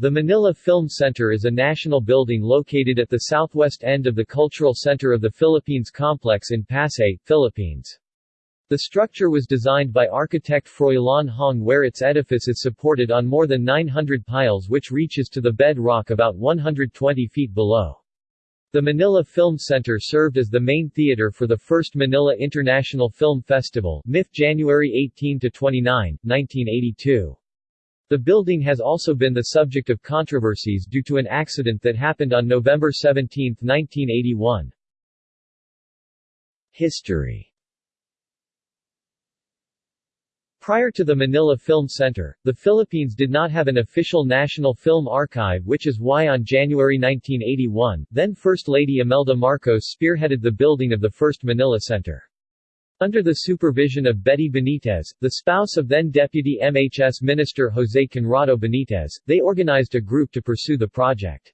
The Manila Film Center is a national building located at the southwest end of the Cultural Center of the Philippines complex in Pasay, Philippines. The structure was designed by architect Froilan Hong where its edifice is supported on more than 900 piles which reaches to the bedrock about 120 feet below. The Manila Film Center served as the main theater for the first Manila International Film Festival MIF January 18–29, 1982. The building has also been the subject of controversies due to an accident that happened on November 17, 1981. History Prior to the Manila Film Center, the Philippines did not have an official national film archive which is why on January 1981, then First Lady Imelda Marcos spearheaded the building of the first Manila Center. Under the supervision of Betty Benitez, the spouse of then Deputy MHS Minister Jose Conrado Benitez, they organized a group to pursue the project.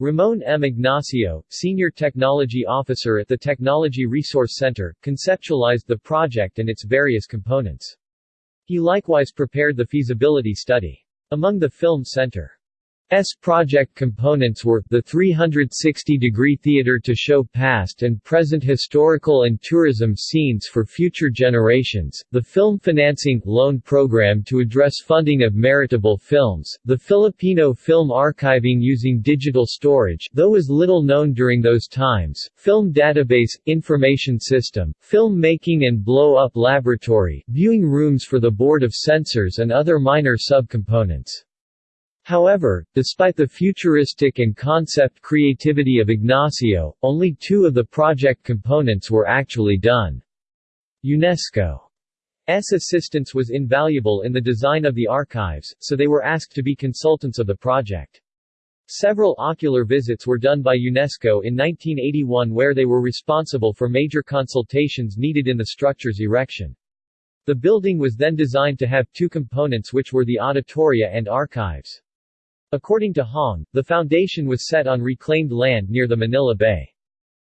Ramon M. Ignacio, Senior Technology Officer at the Technology Resource Center, conceptualized the project and its various components. He likewise prepared the feasibility study. Among the Film Center S project components were, the 360-degree theater to show past and present historical and tourism scenes for future generations, the film financing loan program to address funding of meritable films, the Filipino film archiving using digital storage though is little known during those times, film database, information system, film making and blow-up laboratory, viewing rooms for the Board of Censors and other minor subcomponents. However, despite the futuristic and concept creativity of Ignacio, only two of the project components were actually done. UNESCO's assistance was invaluable in the design of the archives, so they were asked to be consultants of the project. Several ocular visits were done by UNESCO in 1981 where they were responsible for major consultations needed in the structure's erection. The building was then designed to have two components which were the auditoria and archives. According to Hong, the foundation was set on reclaimed land near the Manila Bay.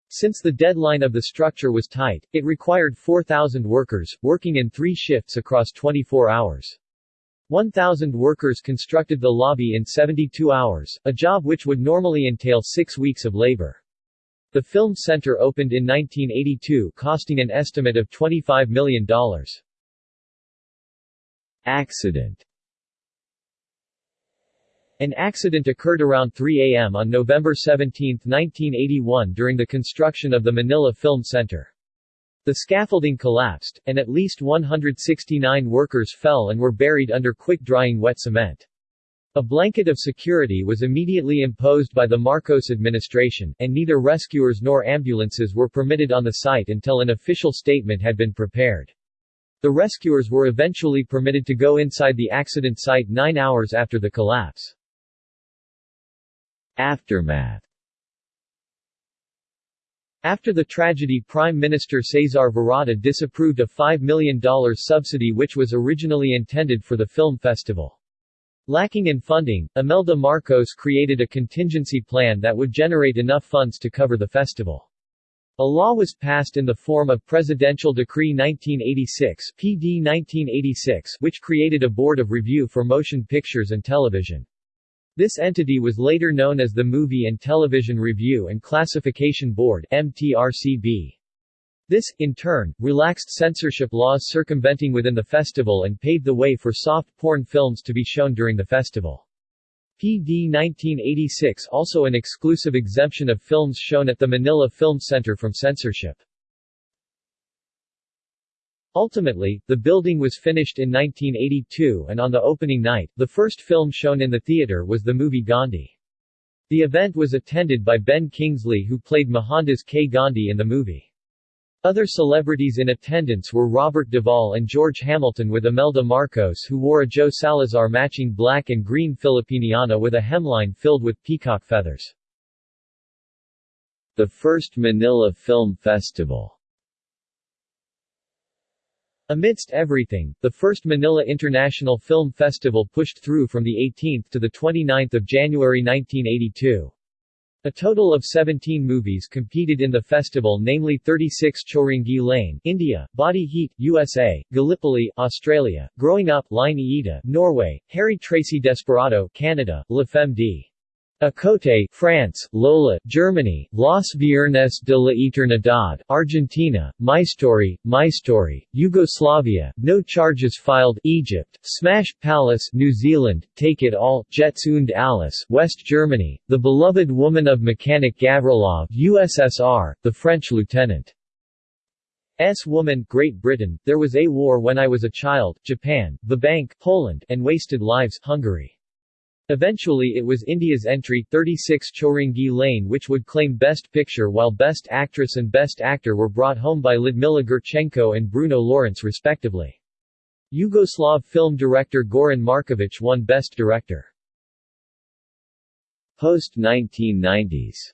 Since the deadline of the structure was tight, it required 4,000 workers, working in three shifts across 24 hours. 1,000 workers constructed the lobby in 72 hours, a job which would normally entail six weeks of labor. The film center opened in 1982 costing an estimate of $25 million. Accident an accident occurred around 3 a.m. on November 17, 1981 during the construction of the Manila Film Center. The scaffolding collapsed, and at least 169 workers fell and were buried under quick-drying wet cement. A blanket of security was immediately imposed by the Marcos administration, and neither rescuers nor ambulances were permitted on the site until an official statement had been prepared. The rescuers were eventually permitted to go inside the accident site nine hours after the collapse. Aftermath After the tragedy Prime Minister Cesar Virata disapproved a $5 million subsidy which was originally intended for the film festival. Lacking in funding, Imelda Marcos created a contingency plan that would generate enough funds to cover the festival. A law was passed in the form of Presidential Decree 1986 PD 1986 which created a board of review for motion pictures and television. This entity was later known as the Movie and Television Review and Classification Board MTRCB. This, in turn, relaxed censorship laws circumventing within the festival and paved the way for soft porn films to be shown during the festival. PD 1986 also an exclusive exemption of films shown at the Manila Film Center from censorship. Ultimately, the building was finished in 1982 and on the opening night, the first film shown in the theater was the movie Gandhi. The event was attended by Ben Kingsley who played Mohandas K. Gandhi in the movie. Other celebrities in attendance were Robert Duvall and George Hamilton with Imelda Marcos who wore a Joe Salazar matching black and green Filipiniana with a hemline filled with peacock feathers. The first Manila Film Festival Amidst everything, the first Manila International Film Festival pushed through from the 18th to the 29th of January 1982. A total of 17 movies competed in the festival namely 36 Chowringhee Lane India, Body Heat, USA, Gallipoli, Australia, Growing Up Line Norway, Harry Tracy Desperado Canada, La Femme d. A Côté, France, Lola, Germany, Los Viernes de la Eternidad, Argentina, My Story, My Story, Yugoslavia, No Charges Filed, Egypt, Smash Palace, New Zealand, Take It All, Jetzt und alles, West Germany, The Beloved Woman of Mechanic Gavrilov, USSR, The French Lieutenant. S. Woman, Great Britain, There Was a War When I Was a Child, Japan, The Bank, Poland, and Wasted Lives, Hungary. Eventually it was India's entry 36 Chowringhee Lane which would claim Best Picture while Best Actress and Best Actor were brought home by Ludmila Gurchenko and Bruno Lawrence respectively. Yugoslav film director Goran Markovic won Best Director. Post-1990s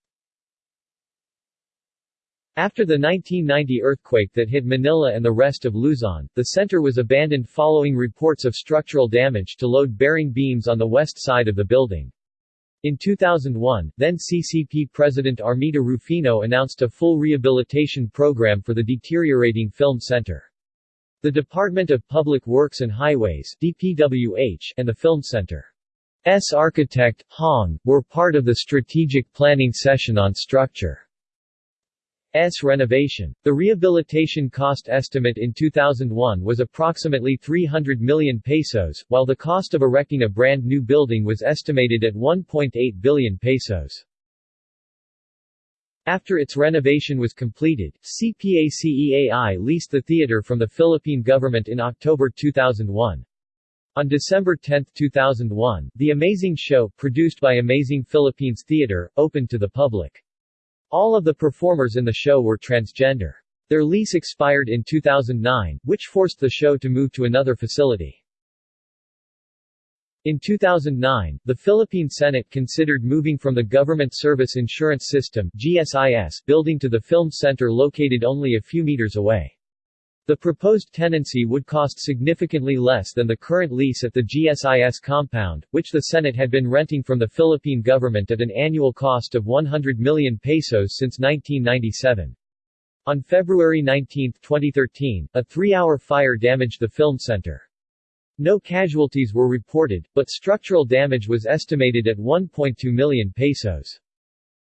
after the 1990 earthquake that hit Manila and the rest of Luzon, the center was abandoned following reports of structural damage to load-bearing beams on the west side of the building. In 2001, then CCP President Armita Rufino announced a full rehabilitation program for the deteriorating film center. The Department of Public Works and Highways DPWH and the Film Center's architect, Hong, were part of the strategic planning session on structure. S renovation. The rehabilitation cost estimate in 2001 was approximately 300 million pesos, while the cost of erecting a brand new building was estimated at 1.8 billion pesos. After its renovation was completed, CPACEAI leased the theater from the Philippine government in October 2001. On December 10, 2001, The Amazing Show, produced by Amazing Philippines Theater, opened to the public. All of the performers in the show were transgender. Their lease expired in 2009, which forced the show to move to another facility. In 2009, the Philippine Senate considered moving from the Government Service Insurance System GSIS building to the Film Center located only a few meters away. The proposed tenancy would cost significantly less than the current lease at the GSIS compound, which the Senate had been renting from the Philippine government at an annual cost of 100 million pesos since 1997. On February 19, 2013, a three-hour fire damaged the film center. No casualties were reported, but structural damage was estimated at 1.2 million pesos.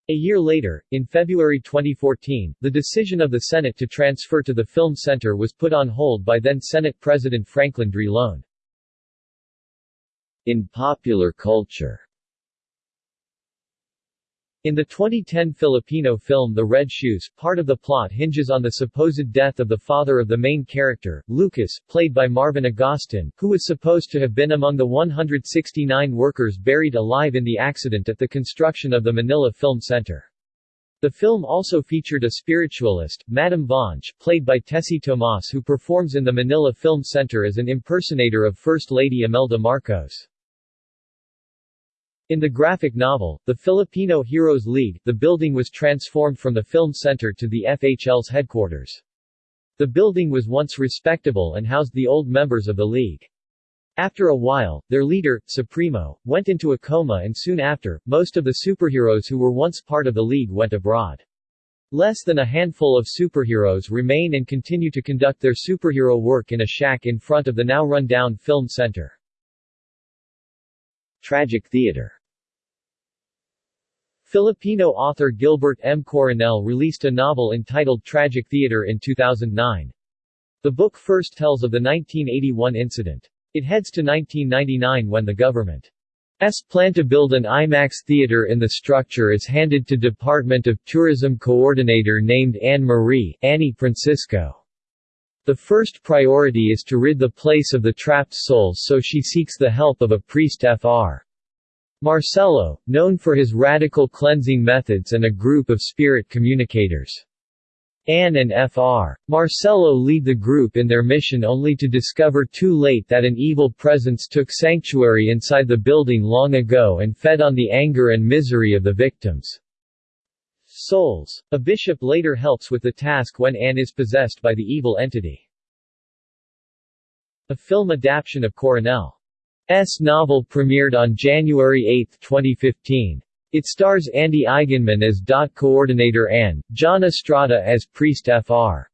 A year later, in February 2014, the decision of the Senate to transfer to the Film Center was put on hold by then Senate President Franklin Drilon. In popular culture in the 2010 Filipino film The Red Shoes, part of the plot hinges on the supposed death of the father of the main character, Lucas, played by Marvin Agustin, who was supposed to have been among the 169 workers buried alive in the accident at the construction of the Manila Film Center. The film also featured a spiritualist, Madame Bonge, played by Tessie Tomas who performs in the Manila Film Center as an impersonator of First Lady Imelda Marcos. In the graphic novel, The Filipino Heroes League, the building was transformed from the film center to the FHL's headquarters. The building was once respectable and housed the old members of the league. After a while, their leader, Supremo, went into a coma and soon after, most of the superheroes who were once part of the league went abroad. Less than a handful of superheroes remain and continue to conduct their superhero work in a shack in front of the now run-down film center. Tragic theater Filipino author Gilbert M. Coronel released a novel entitled Tragic Theater in 2009. The book first tells of the 1981 incident. It heads to 1999 when the government's plan to build an IMAX theater in the structure is handed to Department of Tourism coordinator named Anne Marie Annie Francisco. The first priority is to rid the place of the trapped souls so she seeks the help of a priest Fr. Marcelo, known for his radical cleansing methods and a group of spirit communicators. Anne and Fr. Marcelo lead the group in their mission only to discover too late that an evil presence took sanctuary inside the building long ago and fed on the anger and misery of the victims' souls. A bishop later helps with the task when Anne is possessed by the evil entity. A film adaptation of Coronel S novel premiered on January 8, 2015. It stars Andy Eigenmann as DOT coordinator Anne, John Estrada as priest Fr.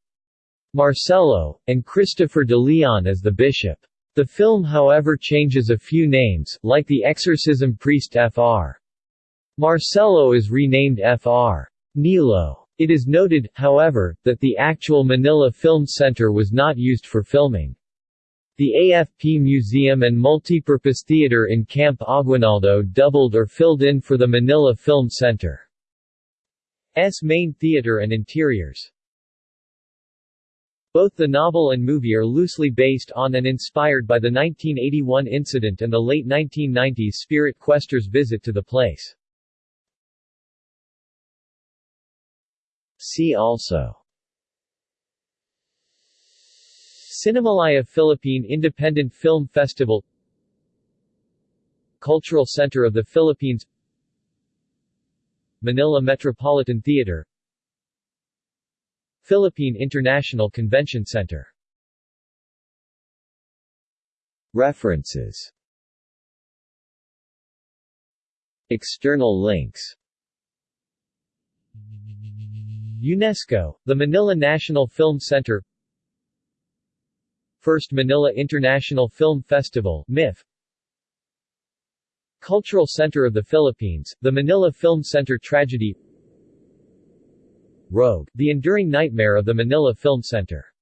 Marcelo, and Christopher de Leon as the bishop. The film however changes a few names, like the exorcism priest Fr. Marcelo is renamed Fr. Nilo. It is noted, however, that the actual Manila Film Center was not used for filming. The AFP Museum and Multipurpose Theater in Camp Aguinaldo doubled or filled in for the Manila Film Center's main theater and interiors. Both the novel and movie are loosely based on and inspired by the 1981 incident and the late 1990s Spirit Questers visit to the place. See also. Cinemalaya Philippine Independent Film Festival. Cultural Center of the Philippines. Manila Metropolitan Theater. Philippine International Convention Center. References. External links UNESCO, the Manila National Film Center. First Manila International Film Festival MIF Cultural Center of the Philippines, the Manila Film Center Tragedy. Rogue, the enduring nightmare of the Manila Film Center